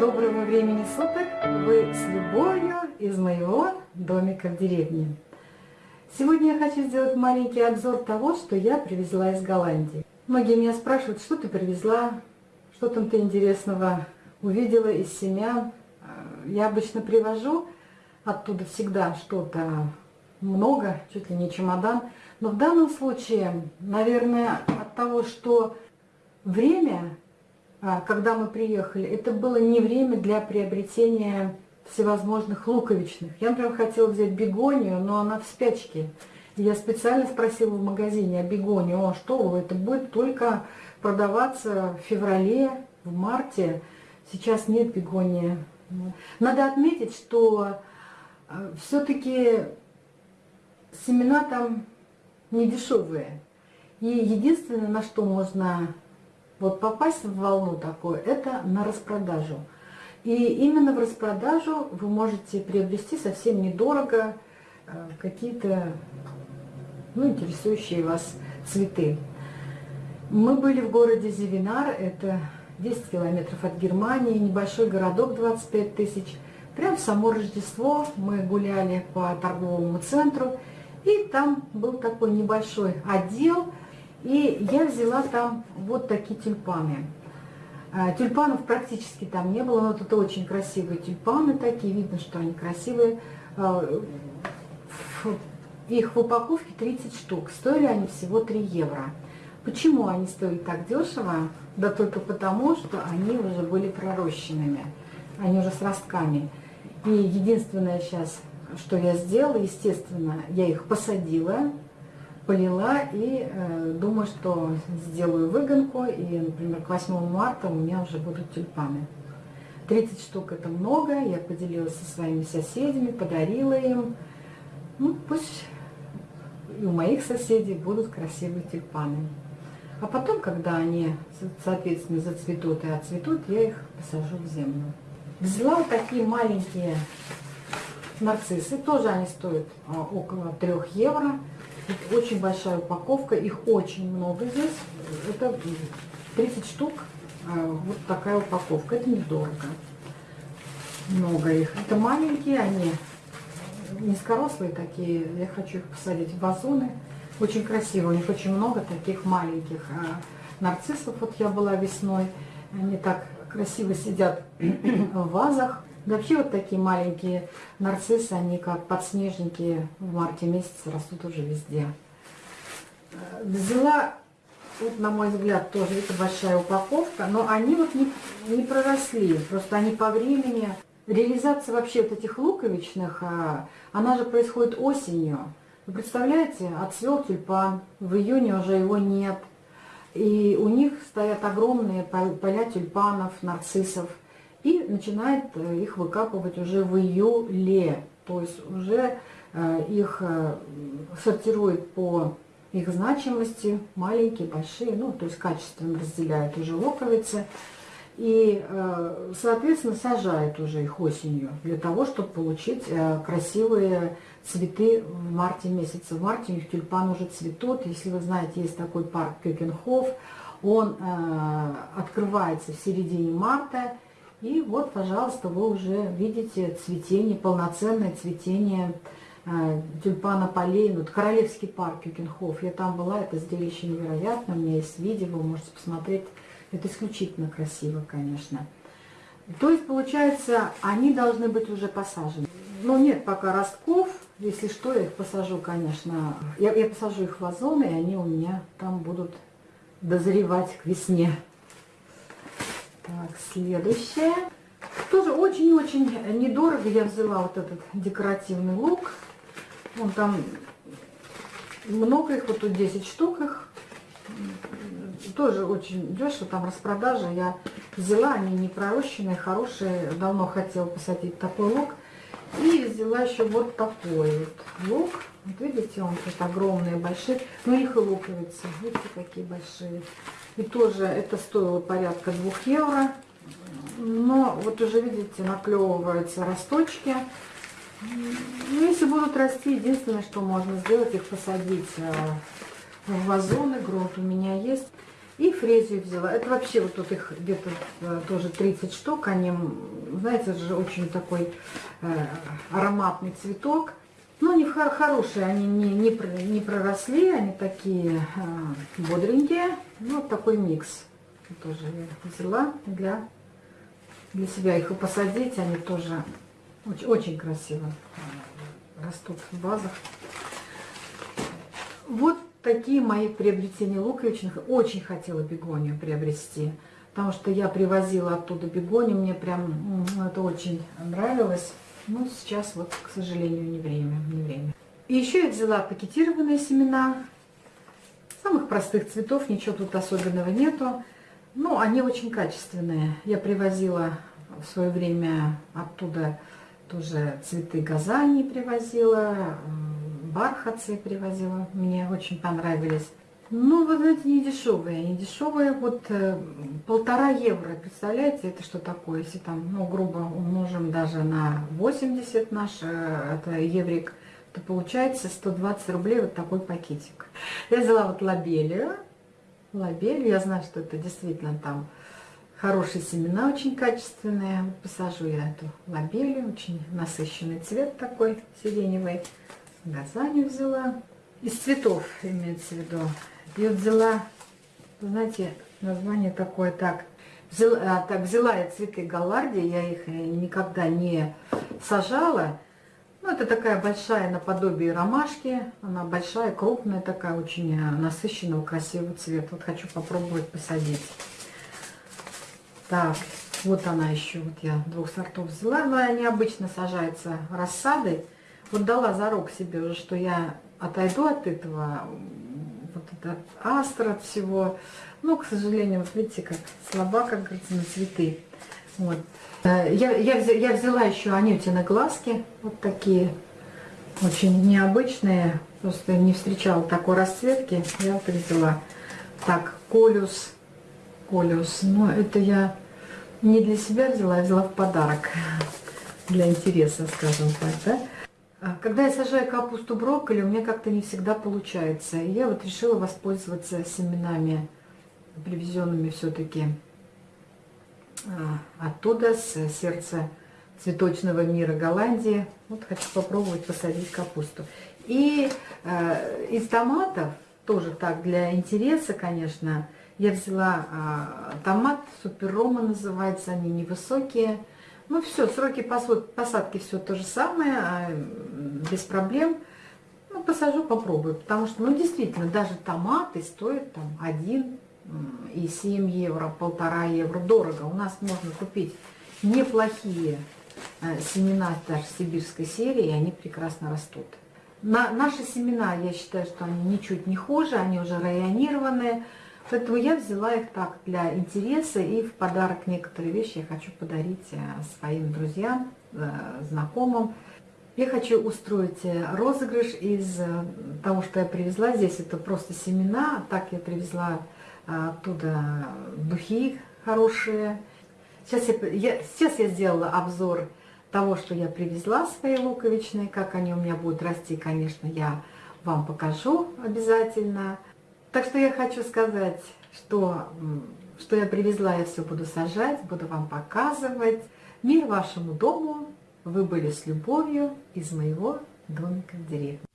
Доброго времени суток! Вы с любовью из моего домика в деревне. Сегодня я хочу сделать маленький обзор того, что я привезла из Голландии. Многие меня спрашивают, что ты привезла, что там ты интересного увидела из семян. Я обычно привожу оттуда всегда что-то много, чуть ли не чемодан. Но в данном случае, наверное, от того, что время когда мы приехали, это было не время для приобретения всевозможных луковичных. Я, например, хотела взять бегонию, но она в спячке. я специально спросила в магазине о бегонии, о, что это будет только продаваться в феврале, в марте. Сейчас нет бегонии. Надо отметить, что а, все-таки семена там не дешевые. И единственное, на что можно вот попасть в волну такую, это на распродажу. И именно в распродажу вы можете приобрести совсем недорого э, какие-то ну, интересующие вас цветы. Мы были в городе Зевинар, это 10 километров от Германии, небольшой городок 25 тысяч. Прям в само Рождество мы гуляли по торговому центру, и там был такой небольшой отдел, и я взяла там вот такие тюльпаны. А, тюльпанов практически там не было, но тут очень красивые тюльпаны такие, видно, что они красивые. А, их в упаковке 30 штук, стоили они всего 3 евро. Почему они стоят так дешево? Да только потому, что они уже были пророщенными, они уже с ростками. И единственное сейчас, что я сделала, естественно, я их посадила, полила и э, думаю, что сделаю выгонку, и, например, к 8 марта у меня уже будут тюльпаны. 30 штук это много, я поделилась со своими соседями, подарила им. Ну, пусть и у моих соседей будут красивые тюльпаны. А потом, когда они, соответственно, зацветут и отцветут, я их посажу в землю. Взяла вот такие маленькие нарциссы, тоже они стоят а, около 3 евро. Очень большая упаковка, их очень много здесь. Это 30 штук, а, вот такая упаковка, это недорого. Много их. Это маленькие, они низкорослые такие, я хочу их посадить в вазоны. Очень красиво, у них очень много таких маленьких а, нарциссов. Вот я была весной, они так красиво сидят в вазах. Вообще вот такие маленькие нарциссы, они как подснежники в марте месяце растут уже везде. Э, взяла, вот на мой взгляд, тоже это большая упаковка, но они вот не, не проросли, просто они по времени. Реализация вообще вот этих луковичных, а, она же происходит осенью. Вы представляете, отцвел тюльпан, в июне уже его нет. И у них стоят огромные поля тюльпанов, нарциссов и начинает э, их выкапывать уже в июле. То есть уже э, их э, сортирует по их значимости, маленькие, большие, ну, то есть качественно разделяет уже луковицы. И, соответственно, сажает уже их осенью для того, чтобы получить красивые цветы в марте месяце. В марте у них тюльпан уже цветут. Если вы знаете, есть такой парк Кёкенхоф, он открывается в середине марта, и вот, пожалуйста, вы уже видите цветение, полноценное цветение э, тюльпана полей. Вот Королевский парк Юкенхоф. Я там была, это зрелище невероятно. У меня есть видео, вы можете посмотреть. Это исключительно красиво, конечно. То есть, получается, они должны быть уже посажены. Но нет пока ростков. Если что, я их посажу, конечно. Я, я посажу их в вазоны, и они у меня там будут дозревать к весне. Так, следующее. Тоже очень-очень недорого я взяла вот этот декоративный лук. Он там много их, вот тут 10 штук их. Тоже очень дешево, там распродажа. Я взяла, они не пророщенные, хорошие. Давно хотела посадить такой лук. И взяла еще вот такой вот лук. Вот видите, он тут огромные, большие. Ну, их и луковицы. Видите, какие большие. И тоже это стоило порядка 2 евро. Но вот уже видите, наклевываются росточки. Ну, если будут расти, единственное, что можно сделать, их посадить э, в вазоны. Грунт у меня есть. И фрезию взяла. Это вообще вот тут их где-то э, тоже 30 штук. Они, знаете, же очень такой э, ароматный цветок. Но они хорошие, они не, не, не проросли, они такие э, бодренькие. Ну, вот такой микс. Тоже я взяла для, для себя их и посадить. Они тоже очень, очень красиво растут в вазах. Вот такие мои приобретения луковичных. Очень хотела бегонию приобрести, потому что я привозила оттуда бегонию, мне прям это очень нравилось. Но сейчас вот, к сожалению, не время. Не время. И еще я взяла пакетированные семена, самых простых цветов, ничего тут особенного нету. Но они очень качественные. Я привозила в свое время оттуда тоже цветы газани привозила, бархатцы привозила, мне очень понравились. Ну, вот эти не дешевые, не дешевые, вот э, полтора евро, представляете, это что такое, если там, ну, грубо умножим даже на 80 наш, э, это еврик, то получается 120 рублей вот такой пакетик. Я взяла вот лабелию, лабелию, я знаю, что это действительно там хорошие семена, очень качественные, посажу я эту лабелию, очень насыщенный цвет такой сиреневый. Газанию взяла. Из цветов имеется в виду. Вот взяла, знаете, название такое так. Взяла, а, так, взяла я цветы галлардии, я их э, никогда не сажала. Ну, это такая большая наподобие ромашки. Она большая, крупная такая, очень э, насыщенного, красивого цвета. Вот хочу попробовать посадить. Так, вот она еще. Вот я двух сортов взяла. Но они обычно сажаются рассадой вот дала зарок себе уже, что я отойду от этого, от астра, от всего. Но, к сожалению, вот видите, как слаба, как говорится, на цветы. Вот. Э, я, я, я взяла еще анютины глазки, вот такие, очень необычные, просто не встречала такой расцветки, я вот взяла. Так, колюс, колюс, но это я не для себя взяла, я взяла в подарок, для интереса, скажем так, да. А, когда я сажаю капусту брокколи, у меня как-то не всегда получается. И я вот решила воспользоваться семенами, привезенными все-таки а, оттуда, с сердца цветочного мира Голландии. Вот хочу попробовать посадить капусту. И э, из томатов, тоже так для интереса, конечно, я взяла э, томат, супер рома называется, они невысокие, ну все, сроки посадки все то же самое, а, без проблем. Ну, посажу, попробую, потому что, ну, действительно, даже томаты стоят там 1 и 7 евро, полтора евро, дорого. У нас можно купить неплохие э, семена даже сибирской серии, и они прекрасно растут. На, наши семена, я считаю, что они ничуть не хуже, они уже районированные, Поэтому я взяла их так для интереса и в подарок некоторые вещи я хочу подарить э, своим друзьям, э, знакомым. Я хочу устроить э, розыгрыш из того, что я привезла. Здесь это просто семена. Так я привезла оттуда духи хорошие. Сейчас я, я, сейчас я сделала обзор того, что я привезла свои луковичные. Как они у меня будут расти, конечно, я вам покажу обязательно. Так что я хочу сказать, что, что я привезла, я все буду сажать, буду вам показывать. Мир вашему дому, вы были с любовью из моего домика в деревне.